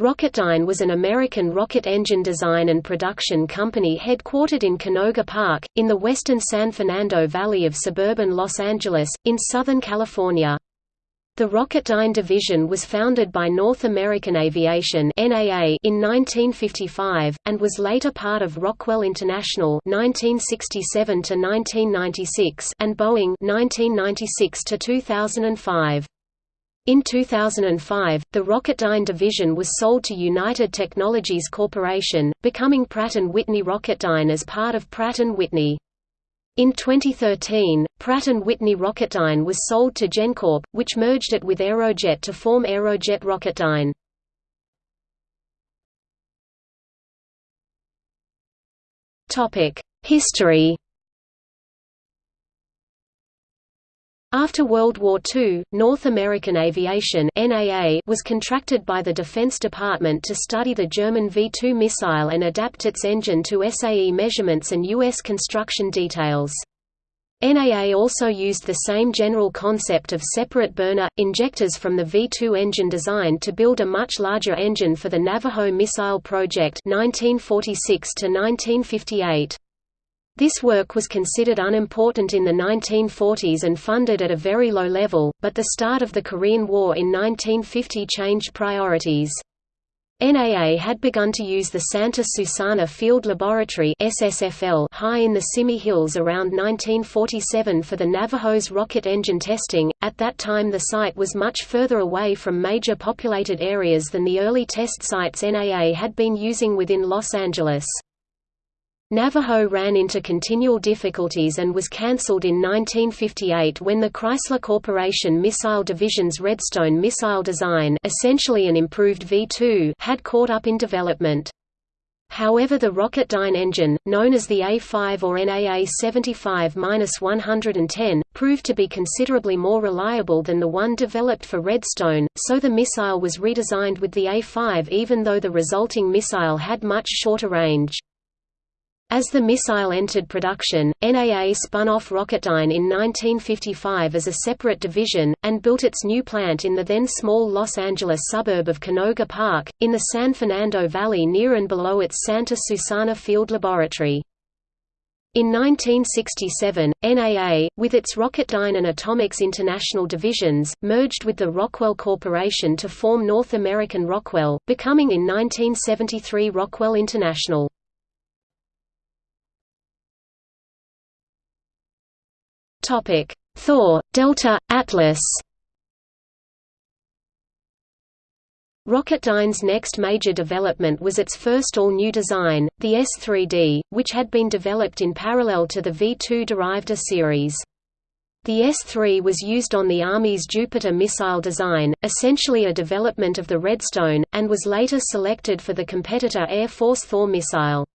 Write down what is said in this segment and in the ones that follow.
Rocketdyne was an American rocket engine design and production company headquartered in Canoga Park, in the western San Fernando Valley of suburban Los Angeles, in Southern California. The Rocketdyne division was founded by North American Aviation in 1955, and was later part of Rockwell International 1967 and Boeing 1996 -2005. In 2005, the Rocketdyne division was sold to United Technologies Corporation, becoming Pratt & Whitney Rocketdyne as part of Pratt & Whitney. In 2013, Pratt & Whitney Rocketdyne was sold to GenCorp, which merged it with Aerojet to form Aerojet Rocketdyne. History After World War II, North American Aviation was contracted by the Defense Department to study the German V-2 missile and adapt its engine to SAE measurements and U.S. construction details. NAA also used the same general concept of separate burner, injectors from the V-2 engine design to build a much larger engine for the Navajo Missile Project 1946 -1958. This work was considered unimportant in the 1940s and funded at a very low level, but the start of the Korean War in 1950 changed priorities. NAA had begun to use the Santa Susana Field Laboratory SSFL high in the Simi Hills around 1947 for the Navajo's rocket engine testing. At that time the site was much further away from major populated areas than the early test sites NAA had been using within Los Angeles. Navajo ran into continual difficulties and was cancelled in 1958 when the Chrysler Corporation Missile Division's Redstone missile design essentially an improved V-2 had caught up in development. However the Rocketdyne engine, known as the A-5 or NAA 75-110, proved to be considerably more reliable than the one developed for Redstone, so the missile was redesigned with the A-5 even though the resulting missile had much shorter range. As the missile entered production, NAA spun off Rocketdyne in 1955 as a separate division, and built its new plant in the then small Los Angeles suburb of Canoga Park, in the San Fernando Valley near and below its Santa Susana Field Laboratory. In 1967, NAA, with its Rocketdyne and Atomics International divisions, merged with the Rockwell Corporation to form North American Rockwell, becoming in 1973 Rockwell International. Topic: Thor, Delta, Atlas. Rocketdyne's next major development was its first all-new design, the S-3D, which had been developed in parallel to the V-2 derived A series. The S-3 was used on the Army's Jupiter missile design, essentially a development of the Redstone, and was later selected for the competitor Air Force Thor missile.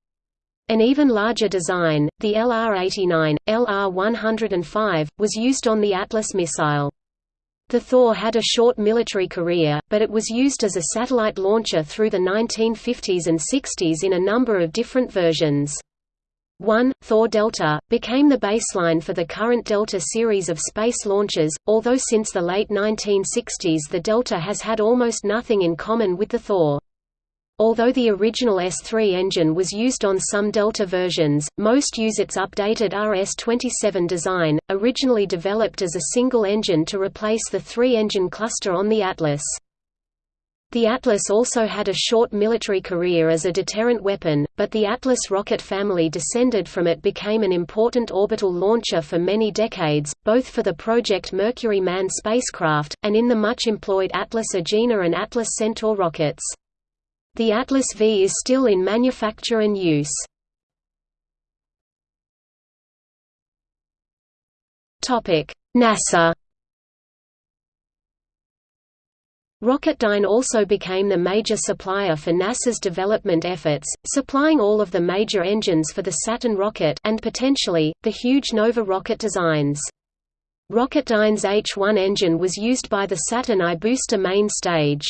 An even larger design, the LR-89, LR-105, was used on the Atlas missile. The Thor had a short military career, but it was used as a satellite launcher through the 1950s and 60s in a number of different versions. 1, Thor Delta, became the baseline for the current Delta series of space launches, although since the late 1960s the Delta has had almost nothing in common with the Thor. Although the original S3 engine was used on some Delta versions, most use its updated RS-27 design, originally developed as a single engine to replace the three-engine cluster on the Atlas. The Atlas also had a short military career as a deterrent weapon, but the Atlas rocket family descended from it became an important orbital launcher for many decades, both for the Project Mercury manned spacecraft, and in the much employed Atlas Agena and Atlas Centaur rockets. The Atlas V is still in manufacture and use. NASA Rocketdyne also became the major supplier for NASA's development efforts, supplying all of the major engines for the Saturn rocket and potentially, the huge Nova rocket designs. Rocketdyne's H-1 engine was used by the Saturn I booster main stage.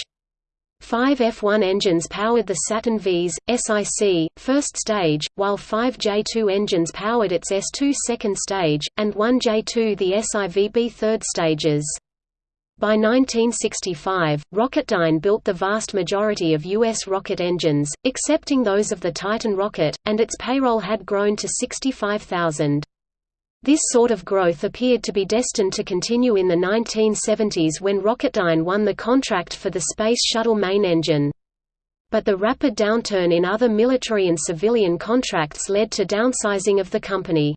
Five F-1 engines powered the Saturn V's, SIC, first stage, while five J-2 engines powered its S-2 second stage, and one J-2 the SIVB third stages. By 1965, Rocketdyne built the vast majority of U.S. rocket engines, excepting those of the Titan rocket, and its payroll had grown to 65,000. This sort of growth appeared to be destined to continue in the 1970s when Rocketdyne won the contract for the Space Shuttle main engine. But the rapid downturn in other military and civilian contracts led to downsizing of the company.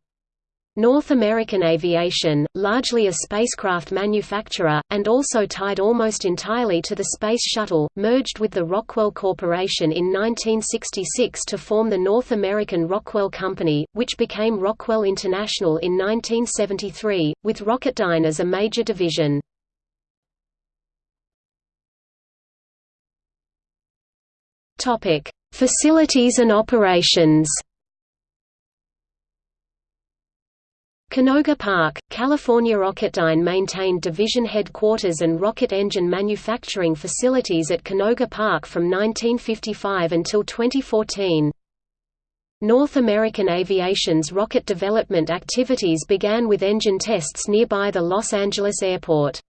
North American Aviation, largely a spacecraft manufacturer, and also tied almost entirely to the Space Shuttle, merged with the Rockwell Corporation in 1966 to form the North American Rockwell Company, which became Rockwell International in 1973, with Rocketdyne as a major division. Facilities and operations Canoga Park, California Rocketdyne maintained division headquarters and rocket engine manufacturing facilities at Canoga Park from 1955 until 2014. North American Aviation's rocket development activities began with engine tests nearby the Los Angeles airport.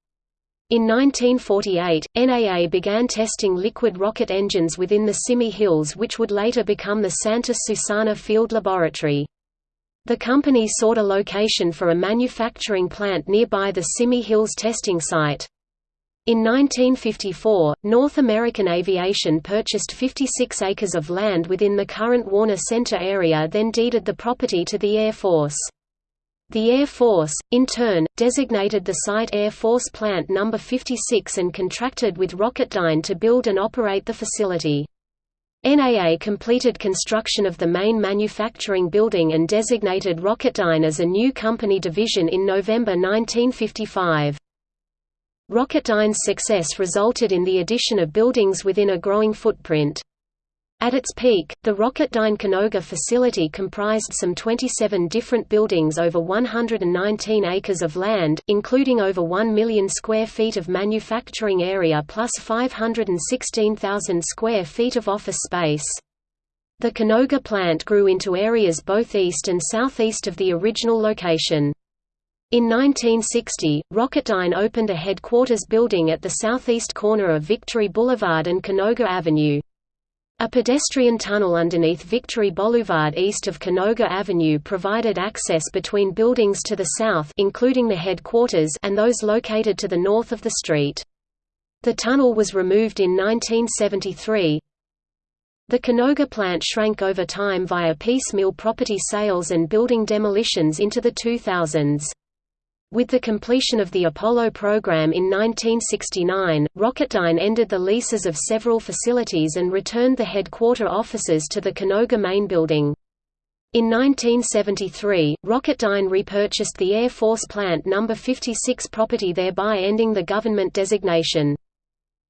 In 1948, NAA began testing liquid rocket engines within the Simi Hills which would later become the Santa Susana Field Laboratory. The company sought a location for a manufacturing plant nearby the Simi Hills testing site. In 1954, North American Aviation purchased 56 acres of land within the current Warner Center area then deeded the property to the Air Force. The Air Force, in turn, designated the site Air Force Plant No. 56 and contracted with Rocketdyne to build and operate the facility. NAA completed construction of the main manufacturing building and designated Rocketdyne as a new company division in November 1955. Rocketdyne's success resulted in the addition of buildings within a growing footprint. At its peak, the Rocketdyne Canoga facility comprised some 27 different buildings over 119 acres of land, including over 1 million square feet of manufacturing area plus 516,000 square feet of office space. The Canoga plant grew into areas both east and southeast of the original location. In 1960, Rocketdyne opened a headquarters building at the southeast corner of Victory Boulevard and Canoga Avenue. A pedestrian tunnel underneath Victory Boulevard east of Canoga Avenue provided access between buildings to the south including the headquarters and those located to the north of the street. The tunnel was removed in 1973. The Canoga plant shrank over time via piecemeal property sales and building demolitions into the 2000s. With the completion of the Apollo program in 1969, Rocketdyne ended the leases of several facilities and returned the headquarter offices to the Canoga main building. In 1973, Rocketdyne repurchased the Air Force Plant No. 56 property thereby ending the government designation.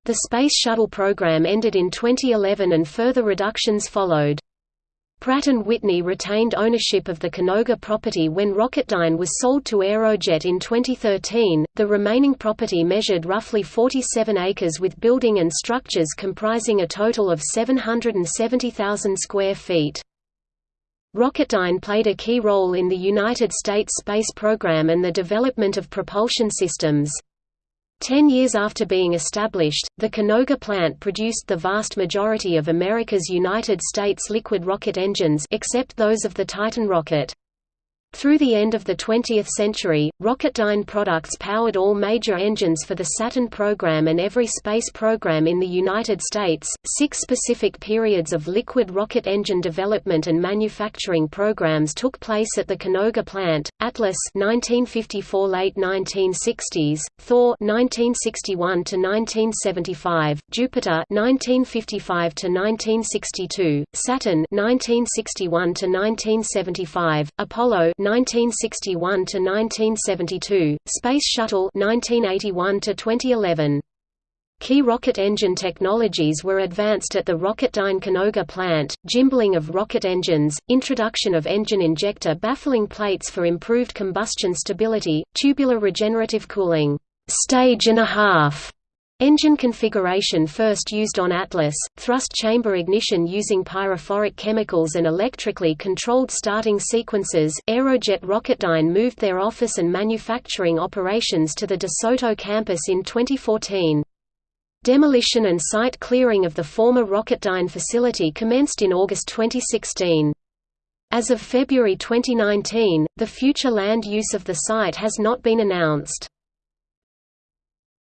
The Space Shuttle program ended in 2011 and further reductions followed. Pratt & Whitney retained ownership of the Canoga property when Rocketdyne was sold to Aerojet in 2013. The remaining property measured roughly 47 acres with building and structures comprising a total of 770,000 square feet. Rocketdyne played a key role in the United States space program and the development of propulsion systems. Ten years after being established, the Canoga plant produced the vast majority of America's United States liquid rocket engines except those of the Titan rocket. Through the end of the 20th century, Rocketdyne products powered all major engines for the Saturn program and every space program in the United States. Six specific periods of liquid rocket engine development and manufacturing programs took place at the Canoga plant: Atlas (1954 late 1960s), Thor (1961 to 1975), Jupiter (1955 to 1962), Saturn (1961 to 1975), Apollo 1961 to 1972, Space Shuttle 1981 to 2011. Key rocket engine technologies were advanced at the Rocketdyne Canoga plant, gimbaling of rocket engines, introduction of engine injector baffling plates for improved combustion stability, tubular regenerative cooling, stage and a half, Engine configuration first used on Atlas, thrust chamber ignition using pyrophoric chemicals and electrically controlled starting sequences. Aerojet Rocketdyne moved their office and manufacturing operations to the De Soto campus in 2014. Demolition and site clearing of the former Rocketdyne facility commenced in August 2016. As of February 2019, the future land use of the site has not been announced.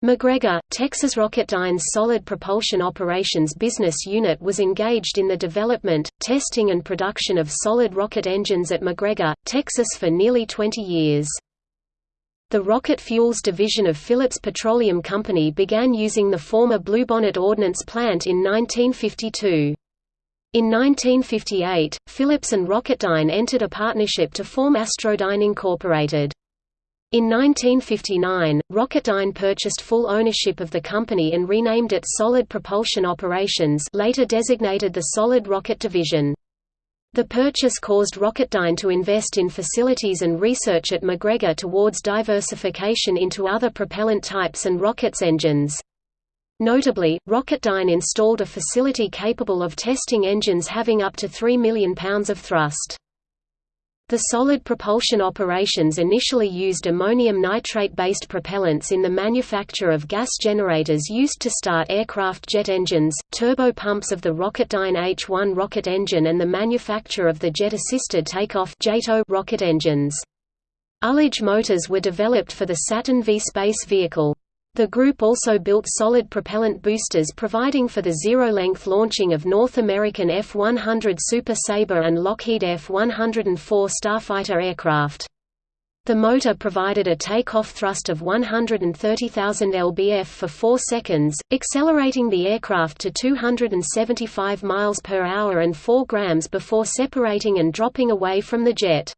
McGregor, Texas Rocketdyne's Solid Propulsion Operations business unit was engaged in the development, testing and production of solid rocket engines at McGregor, Texas for nearly 20 years. The Rocket Fuels division of Phillips Petroleum Company began using the former Bluebonnet Ordnance Plant in 1952. In 1958, Phillips and Rocketdyne entered a partnership to form Astrodyne Incorporated. In 1959, Rocketdyne purchased full ownership of the company and renamed it Solid Propulsion Operations later designated the Solid Rocket Division. The purchase caused Rocketdyne to invest in facilities and research at McGregor towards diversification into other propellant types and rockets engines. Notably, Rocketdyne installed a facility capable of testing engines having up to 3 million pounds of thrust. The solid propulsion operations initially used ammonium nitrate-based propellants in the manufacture of gas generators used to start aircraft jet engines, turbopumps of the Rocketdyne H-1 rocket engine and the manufacture of the jet-assisted takeoff (JATO) rocket engines. Ullage motors were developed for the Saturn V space vehicle. The group also built solid propellant boosters providing for the zero-length launching of North American F-100 Super Sabre and Lockheed F-104 Starfighter aircraft. The motor provided a takeoff thrust of 130,000 lbf for 4 seconds, accelerating the aircraft to 275 miles per hour and 4 grams before separating and dropping away from the jet.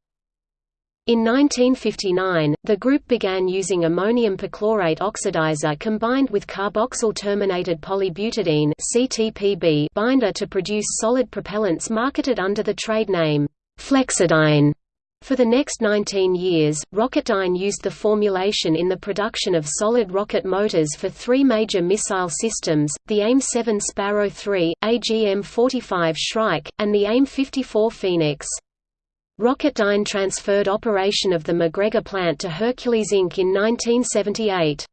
In 1959, the group began using ammonium perchlorate oxidizer combined with carboxyl-terminated polybutadiene (CTPB) binder to produce solid propellants marketed under the trade name Flexidyne. For the next 19 years, Rocketdyne used the formulation in the production of solid rocket motors for three major missile systems, the AIM-7 Sparrow 3, AGM-45 Shrike, and the AIM-54 Phoenix. Rocketdyne transferred operation of the McGregor plant to Hercules Inc. in 1978.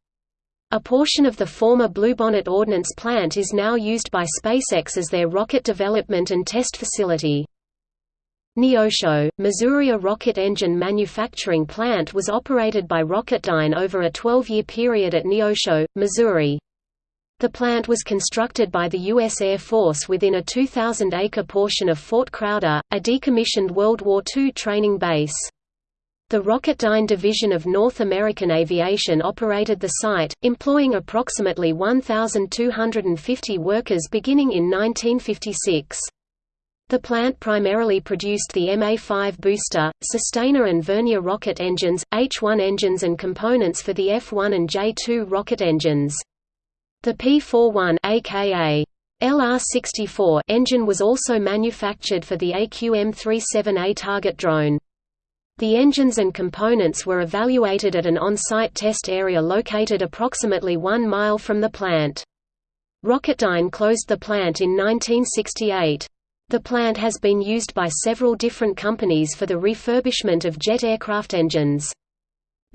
A portion of the former Bluebonnet Ordnance Plant is now used by SpaceX as their rocket development and test facility. Neosho, Missouri A rocket engine manufacturing plant was operated by Rocketdyne over a 12-year period at Neosho, Missouri. The plant was constructed by the U.S. Air Force within a 2,000-acre portion of Fort Crowder, a decommissioned World War II training base. The Rocketdyne Division of North American Aviation operated the site, employing approximately 1,250 workers beginning in 1956. The plant primarily produced the MA-5 booster, Sustainer and Vernier rocket engines, H-1 engines and components for the F-1 and J-2 rocket engines. The P-41 aka LR-64 engine was also manufactured for the AQM-37A target drone. The engines and components were evaluated at an on-site test area located approximately one mile from the plant. Rocketdyne closed the plant in 1968. The plant has been used by several different companies for the refurbishment of jet aircraft engines.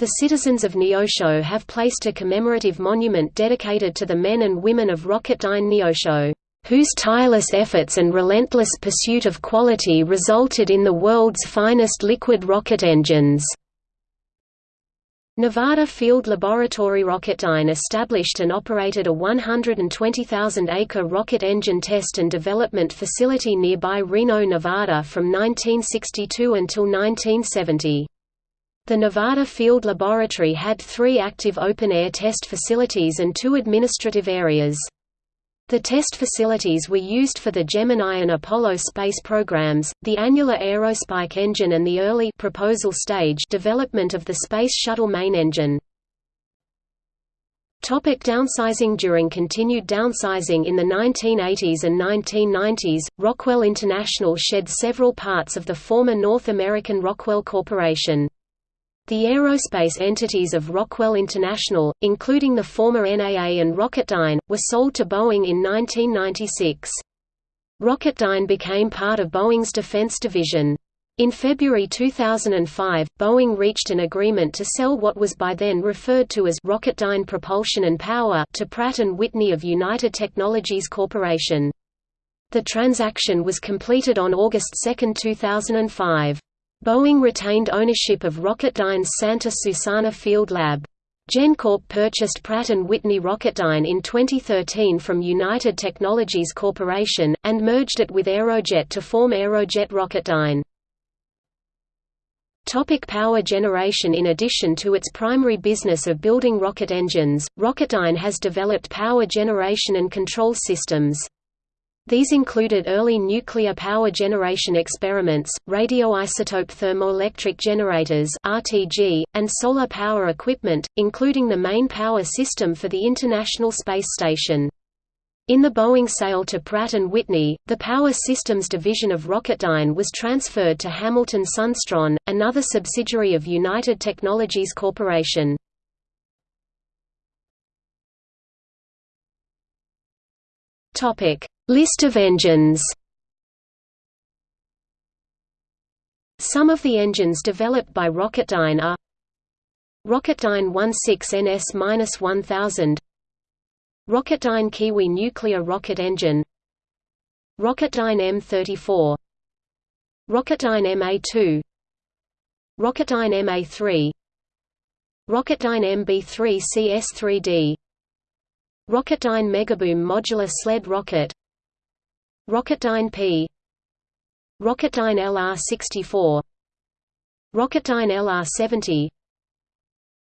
The citizens of Neosho have placed a commemorative monument dedicated to the men and women of Rocketdyne Neosho, whose tireless efforts and relentless pursuit of quality resulted in the world's finest liquid rocket engines. Nevada Field Laboratory Rocketdyne established and operated a 120,000-acre rocket engine test and development facility nearby Reno, Nevada from 1962 until 1970. The Nevada Field Laboratory had three active open-air test facilities and two administrative areas. The test facilities were used for the Gemini and Apollo space programs, the annular aerospike engine and the early proposal stage development of the Space Shuttle main engine. Topic downsizing During continued downsizing in the 1980s and 1990s, Rockwell International shed several parts of the former North American Rockwell Corporation. The aerospace entities of Rockwell International, including the former NAA and Rocketdyne, were sold to Boeing in 1996. Rocketdyne became part of Boeing's defense division. In February 2005, Boeing reached an agreement to sell what was by then referred to as Rocketdyne Propulsion and Power to Pratt & Whitney of United Technologies Corporation. The transaction was completed on August 2, 2005. Boeing retained ownership of Rocketdyne's Santa Susana Field Lab. GenCorp purchased Pratt & Whitney Rocketdyne in 2013 from United Technologies Corporation, and merged it with Aerojet to form Aerojet Rocketdyne. Topic power generation In addition to its primary business of building rocket engines, Rocketdyne has developed power generation and control systems. These included early nuclear power generation experiments, radioisotope thermoelectric generators (RTG), and solar power equipment, including the main power system for the International Space Station. In the Boeing sale to Pratt & Whitney, the Power Systems division of Rocketdyne was transferred to Hamilton Sundstrand, another subsidiary of United Technologies Corporation. List of engines. Some of the engines developed by Rocketdyne are Rocketdyne 16NS-1000 Rocketdyne Kiwi nuclear rocket engine. Rocketdyne M34 Rocketdyne MA2 Rocketdyne MA3 Rocketdyne MB3 CS3D Rocketdyne Megaboom modular sled rocket Rocketdyne P. Rocketdyne LR64 Rocketdyne LR70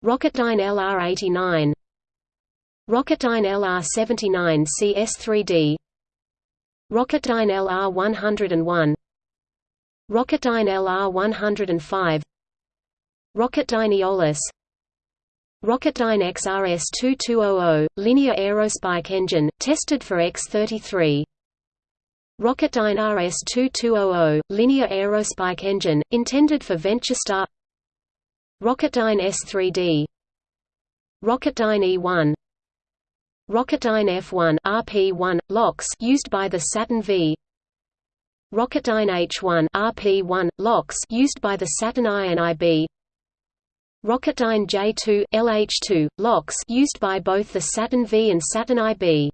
Rocketdyne LR89 Rocketdyne LR79 CS3D Rocketdyne LR101 Rocketdyne LR105 Rocketdyne Aeolus Rocketdyne XRS-2200, linear aerospike engine, tested for X-33 Rocketdyne RS-2200, linear aerospike engine, intended for VentureStar Rocketdyne S3D Rocketdyne E1 Rocketdyne F1 RP1 LOX used by the Saturn V. Rocketdyne H1 RP1 LOX used by the Saturn I and IB Rocketdyne J2 LH2 LOX used by both the Saturn V and Saturn IB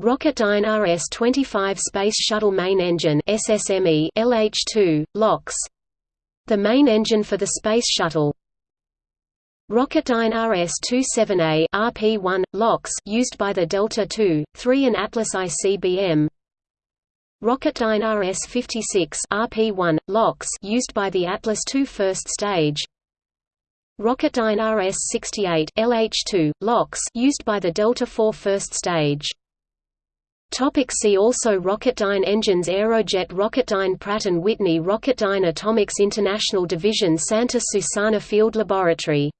Rocketdyne RS-25 Space Shuttle Main Engine SSME LH2 LOX the main engine for the Space Shuttle Rocketdyne RS-27A RP1 LOX used by the Delta II, 3 and Atlas ICBM. Rocketdyne RS-56 RP1 LOX used by the Atlas II first stage. Rocketdyne RS-68 LH2 LOX used by the Delta IV first stage. Topic see also Rocketdyne engines Aerojet Rocketdyne Pratt & Whitney Rocketdyne Atomics International Division Santa Susana Field Laboratory